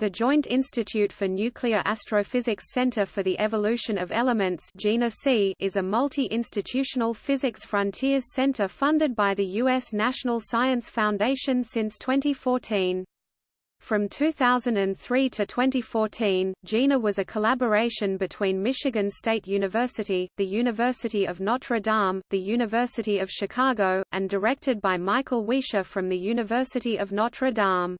The Joint Institute for Nuclear Astrophysics Center for the Evolution of Elements is a multi-institutional physics frontiers center funded by the U.S. National Science Foundation since 2014. From 2003 to 2014, JINA was a collaboration between Michigan State University, the University of Notre Dame, the University of Chicago, and directed by Michael Wiescher from the University of Notre Dame.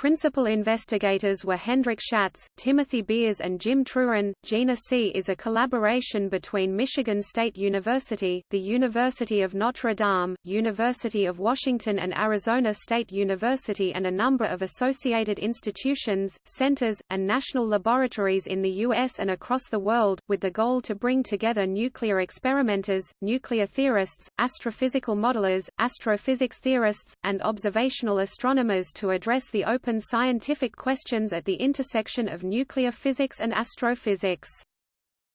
Principal investigators were Hendrik Schatz, Timothy Beers and Jim Truran. JINA C is a collaboration between Michigan State University, the University of Notre Dame, University of Washington and Arizona State University and a number of associated institutions, centers, and national laboratories in the U.S. and across the world, with the goal to bring together nuclear experimenters, nuclear theorists, astrophysical modelers, astrophysics theorists, and observational astronomers to address the open open scientific questions at the intersection of nuclear physics and astrophysics.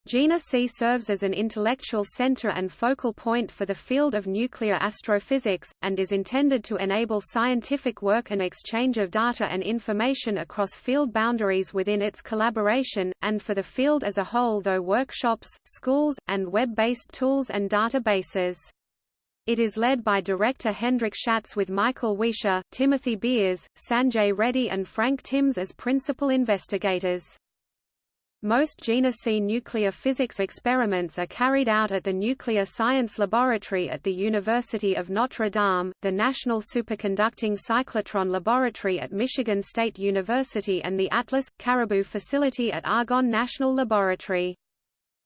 JINA C serves as an intellectual center and focal point for the field of nuclear astrophysics, and is intended to enable scientific work and exchange of data and information across field boundaries within its collaboration, and for the field as a whole though workshops, schools, and web-based tools and databases. It is led by director Hendrik Schatz with Michael Wiescher, Timothy Beers, Sanjay Reddy and Frank Timmes as principal investigators. Most JINA C nuclear physics experiments are carried out at the Nuclear Science Laboratory at the University of Notre Dame, the National Superconducting Cyclotron Laboratory at Michigan State University and the Atlas – CARIBU facility at Argonne National Laboratory.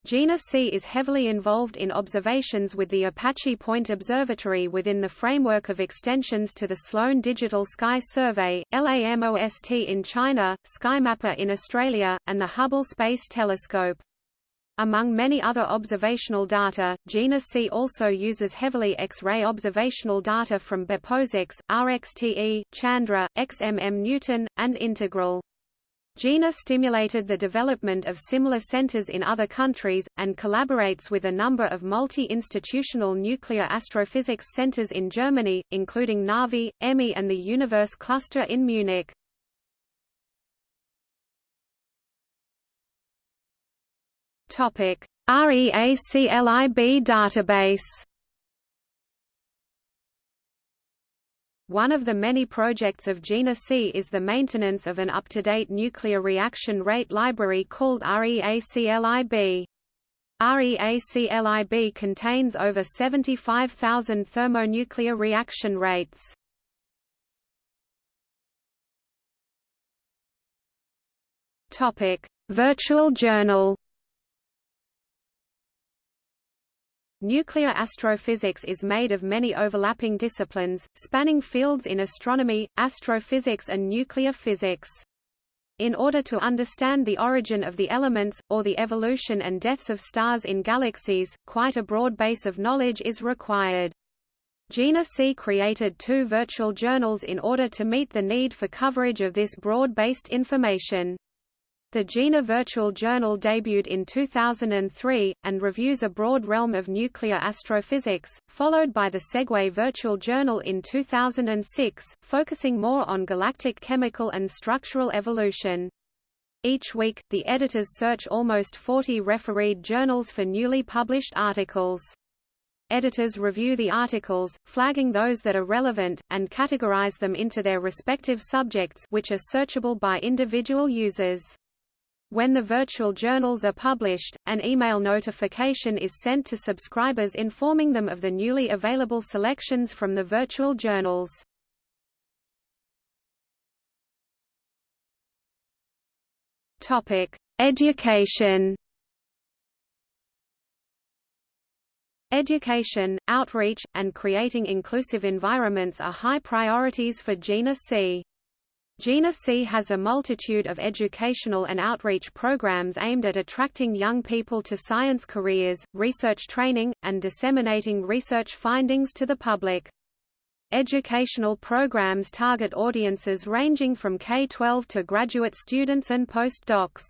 JINA C is heavily involved in observations with the Apache Point Observatory within the framework of extensions to the Sloan Digital Sky Survey, LAMOST in China, SkyMapper in Australia, and the Hubble Space Telescope. Among many other observational data, JINA C also uses heavily X-ray observational data from BeppoSAX, RXTE, Chandra, XMM Newton, and Integral. JINA stimulated the development of similar centers in other countries, and collaborates with a number of multi-institutional nuclear astrophysics centers in Germany, including NAVI, EMMI and the Universe Cluster in Munich. REACLIB database One of the many projects of JINA C is the maintenance of an up-to-date nuclear reaction rate library called REACLIB. REACLIB contains over 75,000 thermonuclear reaction rates. Topic: Virtual journal Nuclear astrophysics is made of many overlapping disciplines, spanning fields in astronomy, astrophysics and nuclear physics. In order to understand the origin of the elements, or the evolution and deaths of stars in galaxies, quite a broad base of knowledge is required. JINA C created two virtual journals in order to meet the need for coverage of this broad-based information. The JINA Virtual Journal debuted in 2003, and reviews a broad realm of nuclear astrophysics, followed by the SEGUE Virtual Journal in 2006, focusing more on galactic chemical and structural evolution. Each week, the editors search almost 40 refereed journals for newly published articles. Editors review the articles, flagging those that are relevant, and categorize them into their respective subjects which are searchable by individual users. When the virtual journals are published, an email notification is sent to subscribers informing them of the newly available selections from the virtual journals. Topic: Education. Education, outreach, and creating inclusive environments are high priorities for JINA C. JINA C has a multitude of educational and outreach programs aimed at attracting young people to science careers, research training, and disseminating research findings to the public. Educational programs target audiences ranging from K-12 to graduate students and postdocs.